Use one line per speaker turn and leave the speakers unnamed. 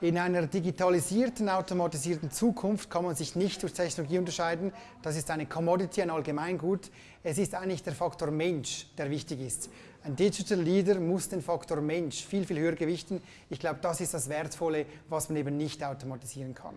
In einer digitalisierten, automatisierten Zukunft kann man sich nicht durch Technologie unterscheiden. Das ist eine Commodity, ein Allgemeingut. Es ist eigentlich der Faktor Mensch, der wichtig ist. Ein Digital Leader muss den Faktor Mensch viel, viel höher gewichten. Ich glaube, das ist das Wertvolle, was man eben nicht automatisieren kann.